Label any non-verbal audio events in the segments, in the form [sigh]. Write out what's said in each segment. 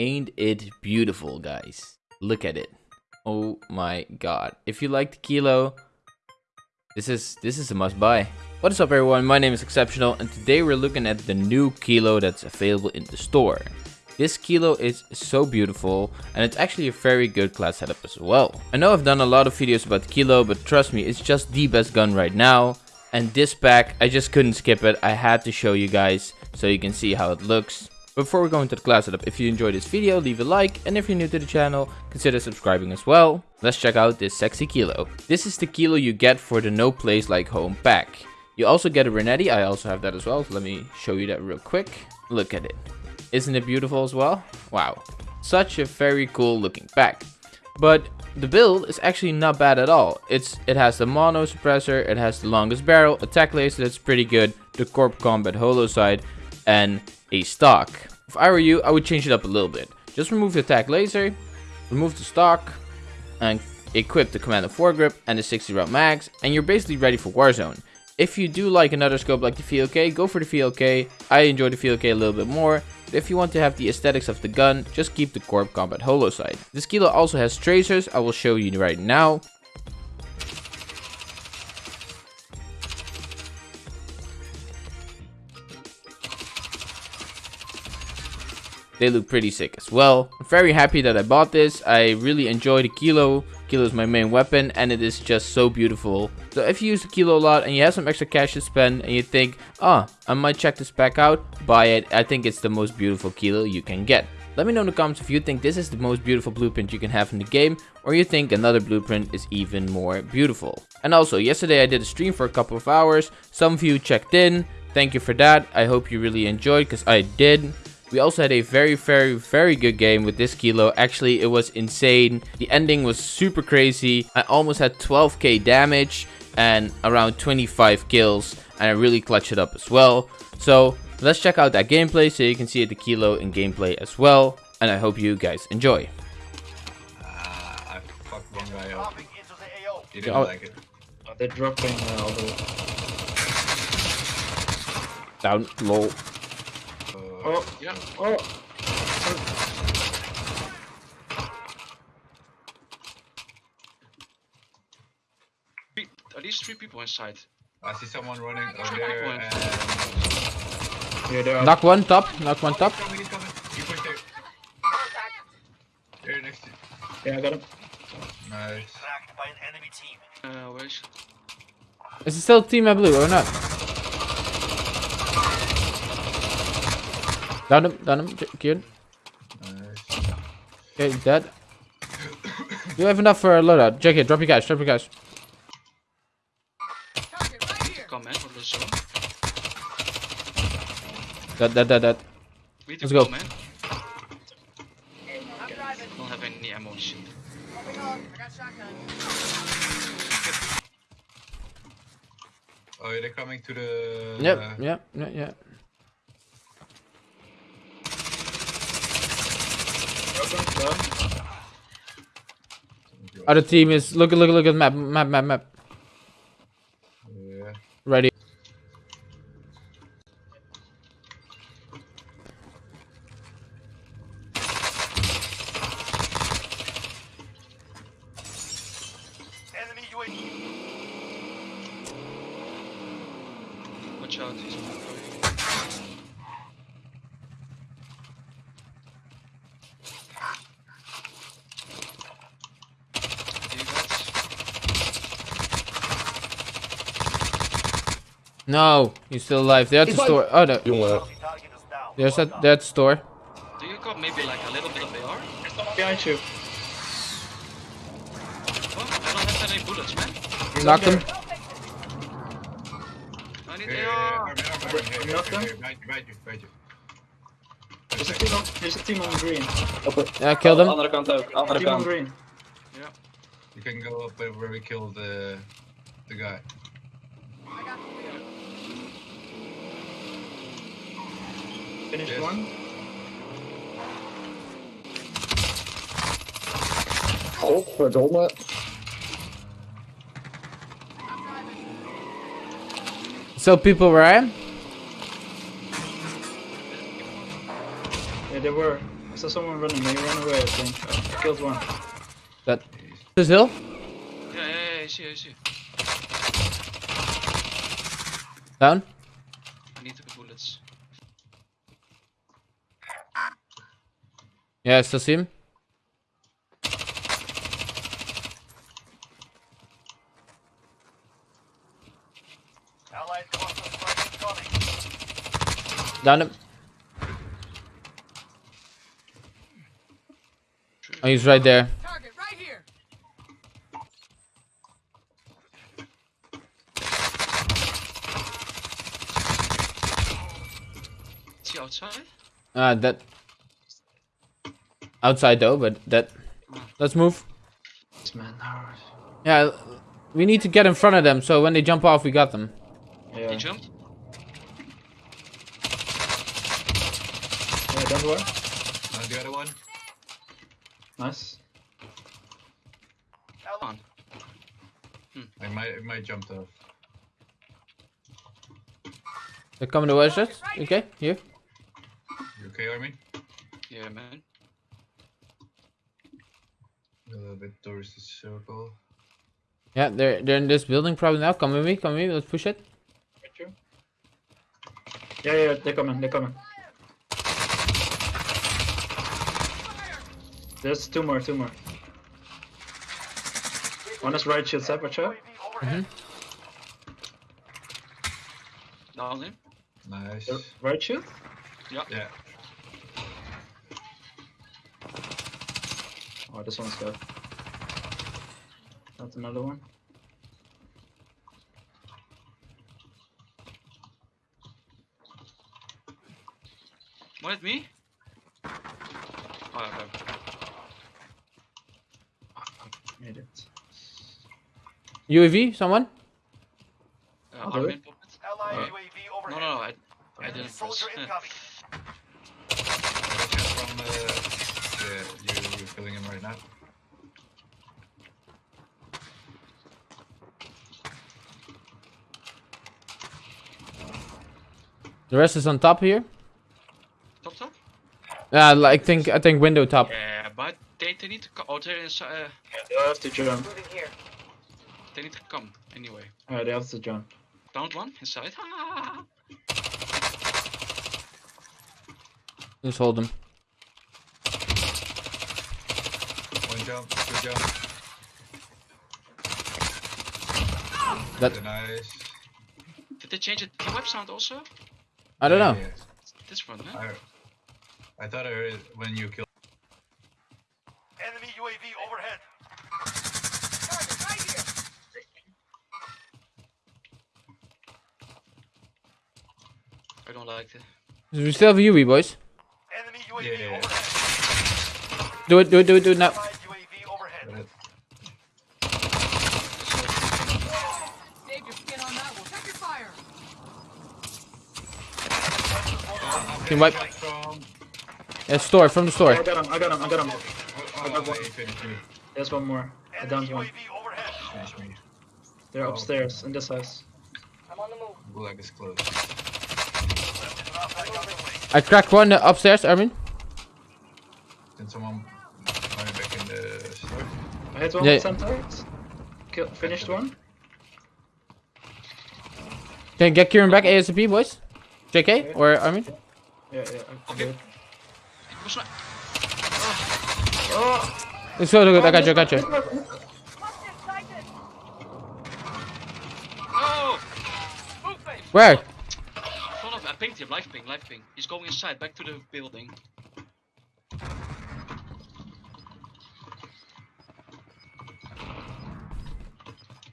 Ain't it beautiful, guys? Look at it. Oh my god. If you like the kilo, this is this is a must buy. What is up everyone, my name is Exceptional and today we're looking at the new kilo that's available in the store. This kilo is so beautiful and it's actually a very good class setup as well. I know I've done a lot of videos about kilo but trust me it's just the best gun right now. And this pack, I just couldn't skip it. I had to show you guys so you can see how it looks. Before we go into the class setup, if you enjoyed this video, leave a like, and if you're new to the channel, consider subscribing as well. Let's check out this sexy kilo. This is the kilo you get for the no place like home pack. You also get a Renetti, I also have that as well, so let me show you that real quick. Look at it. Isn't it beautiful as well? Wow. Such a very cool looking pack. But the build is actually not bad at all. It's It has the mono suppressor, it has the longest barrel, attack laser that's pretty good, the Corp Combat holo sight, and a stock. If I were you, I would change it up a little bit. Just remove the attack laser, remove the stock, and equip the Commando foregrip and the 60 round mags, and you're basically ready for Warzone. If you do like another scope like the VLK, go for the VLK. I enjoy the VLK a little bit more, but if you want to have the aesthetics of the gun, just keep the Corp Combat Holo sight. This kilo also has tracers, I will show you right now. They look pretty sick as well. I'm very happy that I bought this. I really enjoy the Kilo. Kilo is my main weapon and it is just so beautiful. So if you use the Kilo a lot and you have some extra cash to spend and you think, ah, oh, I might check this pack out, buy it. I think it's the most beautiful Kilo you can get. Let me know in the comments if you think this is the most beautiful blueprint you can have in the game or you think another blueprint is even more beautiful. And also, yesterday I did a stream for a couple of hours. Some of you checked in. Thank you for that. I hope you really enjoyed because I did. We also had a very, very, very good game with this kilo. Actually, it was insane. The ending was super crazy. I almost had 12k damage and around 25 kills. And I really clutched it up as well. So let's check out that gameplay so you can see the kilo in gameplay as well. And I hope you guys enjoy. Uh, I fucked one guy up. You didn't oh. like it. Uh, they're dropping uh, all the... Down low. Oh, yeah. Oh. At least three people inside? I see someone running over there. And... Yeah, there knock one top. Knock one top. He's coming, he's coming. He there. Next to Yeah, I got him. Nice. by an enemy team. Uh, where is? Is it still team blue or not? Down him, down him, killed. Nice. Okay, dead. you have enough for a loadout. Jack it, drop your cash, drop your cash. Come man, for the zone. Dead, dead, dead, dead. Let's go. Man. Don't have any ammo shit. Oh, they're coming to the. Yep, uh, yep, yep, yep. Other team is look look look at map map map map. Yeah. Ready. Enemy UAV. Watch out, he's No, he's still alive. They're at the store. Oh no. There's a that store. Do you got maybe like a little bit of AR? Behind you. Oh, I don't have any bullets, man. Knocked him. I need AR. Knocked him. There's a team on, there's a team on green. Yeah, killed him. Andere kant ook. Andere team on green. Yeah. You can go up where we killed the the guy. Finished yes. one. Oh, verdomme. So people where I? Yeah, there were. I saw someone running. They ran away. I think. Oh, I killed one. That this hill. Yeah, yeah, yeah, I see, I see. Down. I need the bullets. Yeah, I still see him. Down him. Oh, he's right there. Target right here. Is he outside? Ah, that. Outside though, but that. Let's move. This man. no. Yeah, we need to get in front of them so when they jump off, we got them. Yeah. He jumped? Yeah, don't worry. Uh, the other one. Nice. Hold On. I might, I might jumped off. They're coming towards us. Okay, here. You okay, Armin? Yeah, man. A little bit towards the circle. Yeah, they're they're in this building probably now. Come with me, come with me. Let's push it. Right. Yeah, yeah, they're coming. They're coming. There's two more. Two more. One is right shield side, watch out. Mm-hmm. Down him. Nice. The Right shield? Yeah. Oh, this one's good. That's another one. One at me? Oh, okay. Made it. UAV, someone? Uh, I'll do Armin it. popped it. Allied Uh, No, no, no, I, I didn't press. [laughs] right now. The rest is on top here. top top? Yeah, I think I think window top. Yeah, but they, they need to come. Oh, they're inside. Uh, They have to jump. they need to come anyway. Alright, they have to jump. Downed one inside. [laughs] Ah! Just hold them. One jump, two jump. That Nice. Did they change the T-Web sound also? I don't know. Yeah, This one, man. I, I thought I heard it when you killed. Enemy UAV overhead. Target right here. I don't like it. We still have a UAV, boys. Enemy UAV Yeah, yeah, yeah. overhead. Do it, do it, do it, do it now. Allied UAV overhead. But it- Save your skin on that one. Check your fire. Team wipe. From. Yeah, store from the store. I got him, I got him, I got him. Oh, oh, he finished me. There's one more. I Enemy downed one. UAV overhead. Finished me. They're upstairs in this house. i'm Gulag is closed. I cracked one uh, upstairs, Armin. Then someone coming back in the store. I hit one Yeah. with centaurs. Kill, finished one. Can you get Kieran back ASAP, boys? JK or Armin? Yeah, yeah, I Okay. did. Was not. Let's go, go, go. I got you, I got you. Oh! Where? Front of. I pinged him. life ping. Live ping. He's going inside. Back to the building.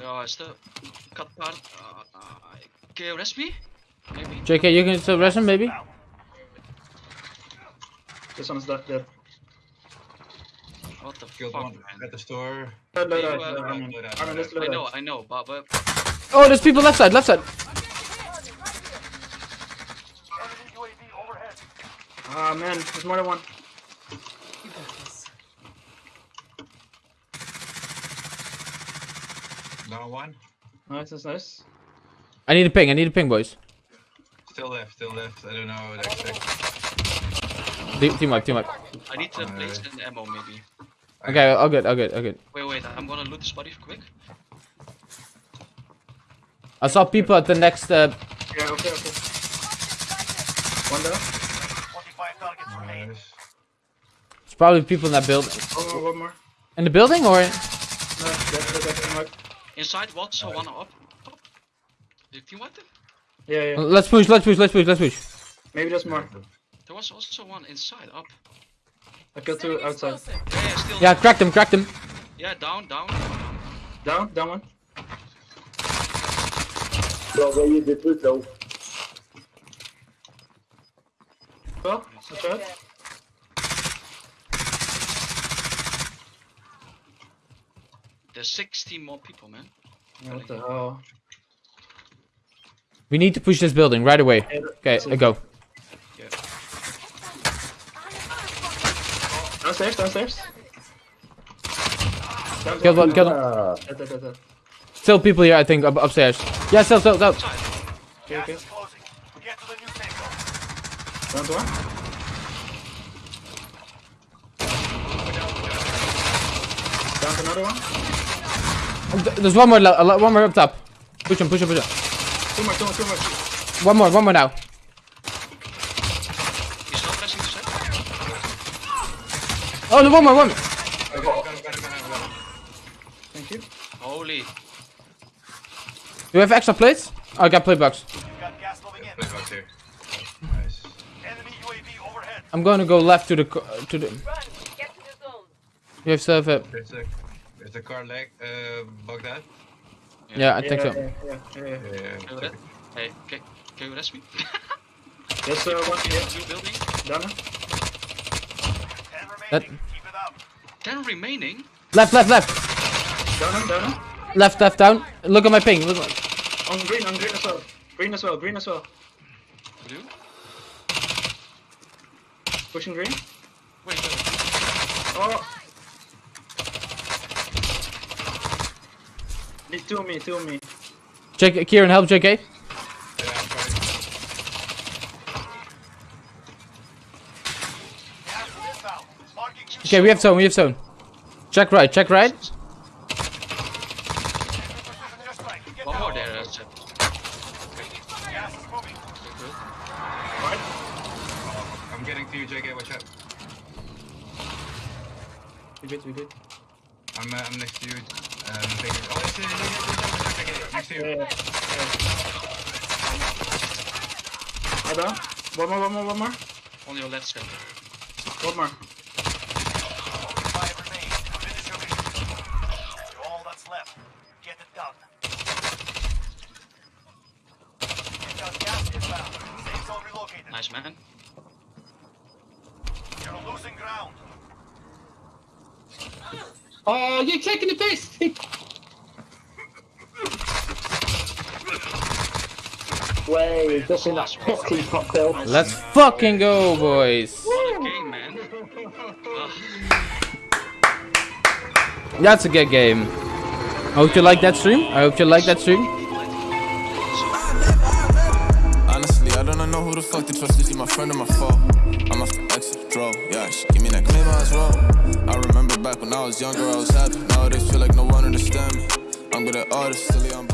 Yeah, I still cut part. Uh, uh, can you rest me? Maybe. JK, you can still rest him, maybe? This one's dead. dead. What the Killed fuck, one man? at the store. Dead, dead, You, dead, uh, dead, Armin. load out, Armin, load let's out. load I know. I know, but, but Oh, there's people left side, left side. Enemy UAV. Ah man, there's more than one. You got this. Down one. Nice, that's nice. I need a ping, I need a ping, boys. Still left, still left. I don't know the exact. Team, team wipe, team wipe. I need to plates and ammo maybe. Okay, all good, all good, all good. Wait, wait, I'm gonna loot this body quick. I saw people at the next. Uh, Yeah, okay, okay. One down. 25 targets remain. It's probably people in that building. One more. In the building or? No, that's the that's mark. Inside, what? So one up. up. Did you team wipe them? Yeah, yeah. Let's push, let's push, let's push, let's push. Maybe there's more. There was also one inside, up. I killed two outside. Yeah, yeah, still. Yeah, crack them, crack them. Yeah, down, down. Down, down one. Bra, bra, ge det ut då. Well, that's right. There's 16 more people, man. Yeah, what the hell? We need to push this building right away. Okay, uh, go. Downstairs, downstairs. Down, Kill one, kill one. Dead, dead, dead, dead. Still people here, I think, up, upstairs. Yeah, still, still, still. Okay, okay. is. Get to the new. Down one. Down another one. There's one more, one more up top. Push him, push him, push him. Two more, two more, two more. One more, one more now. He's not pressing the set. Oh, no, one more, one more. I got it, got it, got it, got it, got it. Thank you. Holy. Do we have extra plates? Oh, I got plate box. You got gas moving in. Play box here. Nice. Enemy UAV overhead. I'm gonna go left to the, uh, to the, Run. Get to the zone. you have stuff, uh, There's a, there's a car leg, uh, Baghdad. yeah, I think yeah, so. Yeah, yeah, yeah, yeah. Yeah, Can you re- Hey, can, can you rest me? [laughs] There's uh, one here. New building. Down. 10 That- remaining. It 10 remaining. Left, left, left. Down, down. down. Left, left, down. Look at my ping. Look. On green, on green as well. Green as well, green as well. Blue. Pushing green. Wait, wait. Oh. Need two of me, two of me. Check, Kieran, help JK. Yeah, I'm trying. Gas is inbound. Marking you. Okay, we have zone, we have zone. Check right, check right. Precision airstrike. Get One more there, that's it. Gas is moving. I'm getting to you, JK, watch out. We did, we did. I'm, uh, I'm next to you. Um. Oh, it's, uh, next to you. Yeah, yeah, yeah. One more, one more, one more. On your left side. One more. 45 remain. Finish your mission. You're all that's left. Get it done. You got gas inbound. Safe zone relocated. Nice, man. You're losing ground. Oh, you're taking the piss. Way, just in that potty cocktail. Let's fucking go, boys. Game. That's a good game. I hope you like that stream. I hope you like that stream. Honestly, I don't know who the fuck to trust. Is he my friend or my foe? Yeah, give me that claim was wrong. I remember back when I was younger, I was happy. Nowadays, feel like no one understand me. I'm good at artists, silly, I'm.